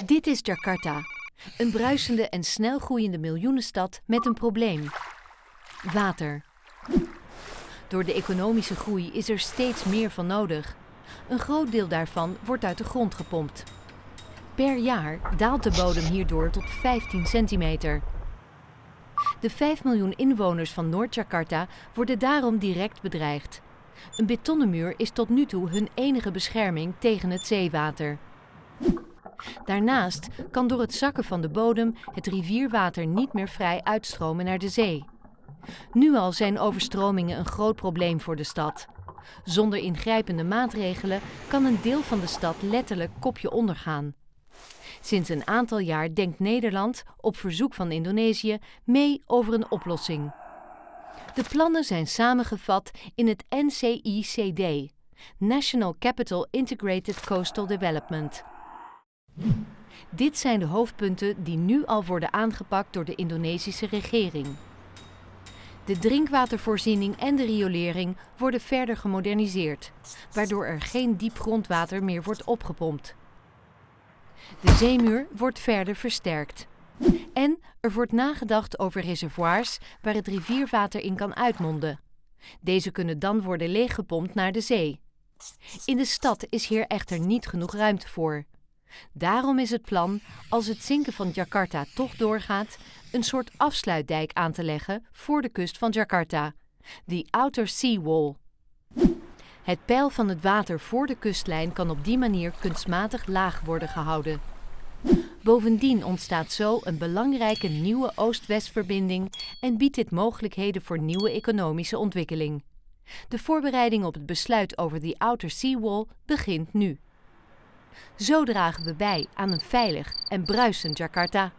Dit is Jakarta, een bruisende en snel groeiende miljoenenstad met een probleem. Water. Door de economische groei is er steeds meer van nodig. Een groot deel daarvan wordt uit de grond gepompt. Per jaar daalt de bodem hierdoor tot 15 centimeter. De 5 miljoen inwoners van Noord-Jakarta worden daarom direct bedreigd. Een betonnen muur is tot nu toe hun enige bescherming tegen het zeewater. Daarnaast kan door het zakken van de bodem het rivierwater niet meer vrij uitstromen naar de zee. Nu al zijn overstromingen een groot probleem voor de stad. Zonder ingrijpende maatregelen kan een deel van de stad letterlijk kopje ondergaan. Sinds een aantal jaar denkt Nederland, op verzoek van Indonesië, mee over een oplossing. De plannen zijn samengevat in het NCICD, National Capital Integrated Coastal Development. Dit zijn de hoofdpunten die nu al worden aangepakt door de Indonesische regering. De drinkwatervoorziening en de riolering worden verder gemoderniseerd, waardoor er geen diep grondwater meer wordt opgepompt. De zeemuur wordt verder versterkt. En er wordt nagedacht over reservoirs waar het rivierwater in kan uitmonden. Deze kunnen dan worden leeggepompt naar de zee. In de stad is hier echter niet genoeg ruimte voor. Daarom is het plan, als het zinken van Jakarta toch doorgaat, een soort afsluitdijk aan te leggen voor de kust van Jakarta, de Outer Sea Wall. Het peil van het water voor de kustlijn kan op die manier kunstmatig laag worden gehouden. Bovendien ontstaat zo een belangrijke nieuwe Oost-West-verbinding en biedt dit mogelijkheden voor nieuwe economische ontwikkeling. De voorbereiding op het besluit over de Outer Sea Wall begint nu. Zo dragen we bij aan een veilig en bruisend Jakarta.